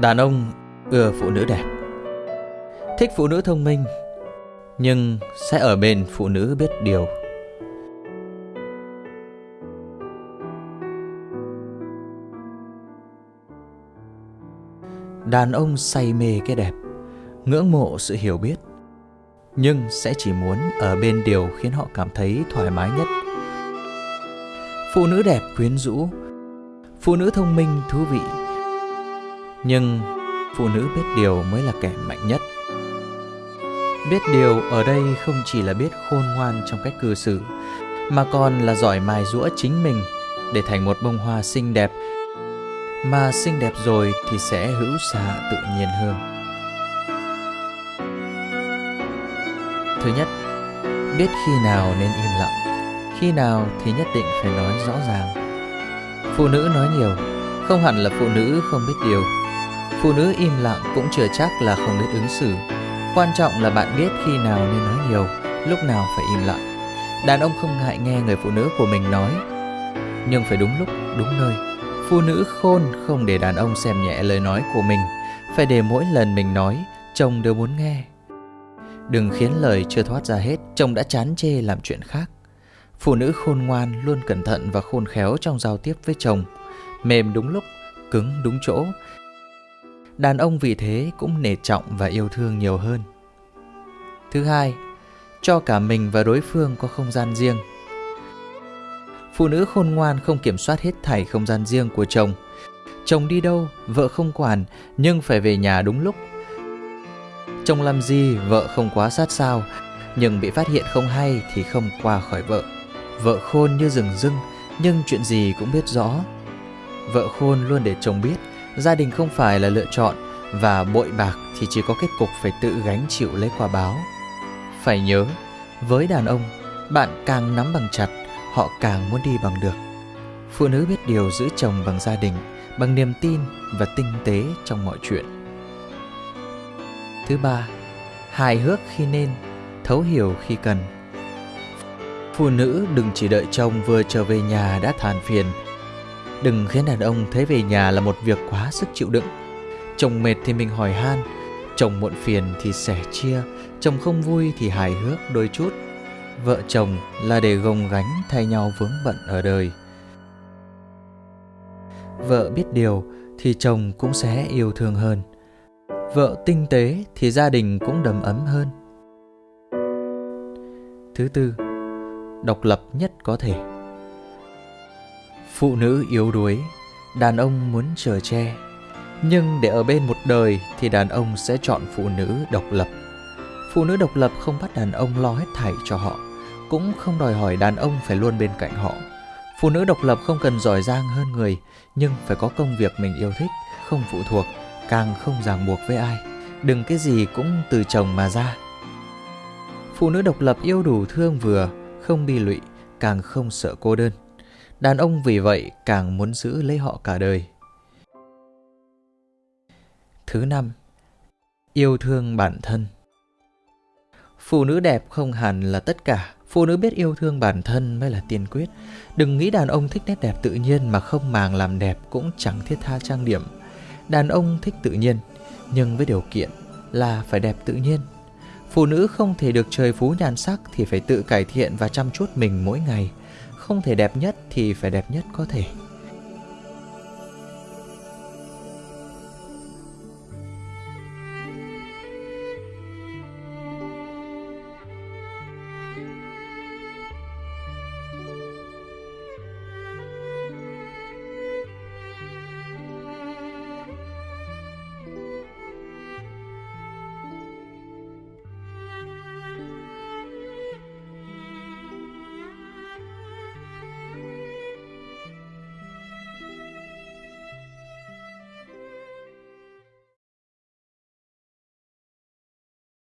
Đàn ông ưa phụ nữ đẹp. Thích phụ nữ thông minh, Nhưng sẽ ở bên phụ nữ biết điều. Đàn ông say mê cái đẹp, Ngưỡng mộ sự hiểu biết, Nhưng sẽ chỉ muốn ở bên điều khiến họ cảm thấy thoải mái nhất. Phụ nữ đẹp quyến rũ, Phụ nữ thông minh thú vị. Nhưng phụ nữ biết điều mới là kẻ mạnh nhất. Biết điều ở đây không chỉ là biết khôn ngoan trong cách cư xử Mà còn là giỏi mài rũa chính mình Để thành một bông hoa xinh đẹp. Mà xinh đẹp rồi thì sẽ hữu xạ tự nhiên hơn. Thứ nhất, biết khi nào nên im lặng. Khi nào thì nhất định phải nói rõ ràng. Phụ nữ nói nhiều Không hẳn là phụ nữ không biết điều. Phụ nữ im lặng cũng chưa chắc là không biết ứng xử. Quan trọng là bạn biết khi nào nên nói nhiều Lúc nào phải im lặng. Đàn ông không ngại nghe người phụ nữ của mình nói. Nhưng phải đúng lúc, đúng nơi. Phụ nữ khôn không để đàn ông xem nhẹ lời nói của mình. Phải để mỗi lần mình nói Chồng đều muốn nghe. Đừng khiến lời chưa thoát ra hết Chồng đã chán chê làm chuyện khác. Phụ nữ khôn ngoan luôn cẩn thận và khôn khéo trong giao tiếp với chồng. Mềm đúng lúc, cứng đúng chỗ. Đàn ông vì thế cũng nể trọng và yêu thương nhiều hơn. Thứ hai, cho cả mình và đối phương có không gian riêng. Phụ nữ khôn ngoan không kiểm soát hết thảy không gian riêng của chồng. Chồng đi đâu, vợ không quản nhưng phải về nhà đúng lúc. Chồng làm gì, vợ không quá sát sao Nhưng bị phát hiện không hay thì không qua khỏi vợ. Vợ khôn như rừng rưng nhưng chuyện gì cũng biết rõ. Vợ khôn luôn để chồng biết gia đình không phải là lựa chọn và bội bạc thì chỉ có kết cục phải tự gánh chịu lấy quả báo. Phải nhớ, với đàn ông, bạn càng nắm bằng chặt, họ càng muốn đi bằng được. Phụ nữ biết điều giữ chồng bằng gia đình, bằng niềm tin và tinh tế trong mọi chuyện. Thứ ba, hài hước khi nên, thấu hiểu khi cần. Phụ nữ đừng chỉ đợi chồng vừa trở về nhà đã than phiền Đừng khiến đàn ông thấy về nhà là một việc quá sức chịu đựng. Chồng mệt thì mình hỏi han Chồng muộn phiền thì sẻ chia Chồng không vui thì hài hước đôi chút. Vợ chồng là để gồng gánh thay nhau vướng bận ở đời. Vợ biết điều thì chồng cũng sẽ yêu thương hơn. Vợ tinh tế thì gia đình cũng đầm ấm hơn. Thứ tư, độc lập nhất có thể. Phụ nữ yếu đuối, đàn ông muốn chờ che. Nhưng để ở bên một đời thì đàn ông sẽ chọn phụ nữ độc lập. Phụ nữ độc lập không bắt đàn ông lo hết thảy cho họ, cũng không đòi hỏi đàn ông phải luôn bên cạnh họ. Phụ nữ độc lập không cần giỏi giang hơn người, nhưng phải có công việc mình yêu thích, không phụ thuộc, càng không ràng buộc với ai. Đừng cái gì cũng từ chồng mà ra. Phụ nữ độc lập yêu đủ thương vừa, không bi lụy, càng không sợ cô đơn. Đàn ông vì vậy càng muốn giữ lấy họ cả đời. Thứ năm, yêu thương bản thân. Phụ nữ đẹp không hẳn là tất cả, phụ nữ biết yêu thương bản thân mới là tiên quyết. Đừng nghĩ đàn ông thích nét đẹp tự nhiên mà không màng làm đẹp cũng chẳng thiết tha trang điểm. Đàn ông thích tự nhiên, nhưng với điều kiện là phải đẹp tự nhiên. Phụ nữ không thể được trời phú nhan sắc thì phải tự cải thiện và chăm chút mình mỗi ngày không thể đẹp nhất thì phải đẹp nhất có thể.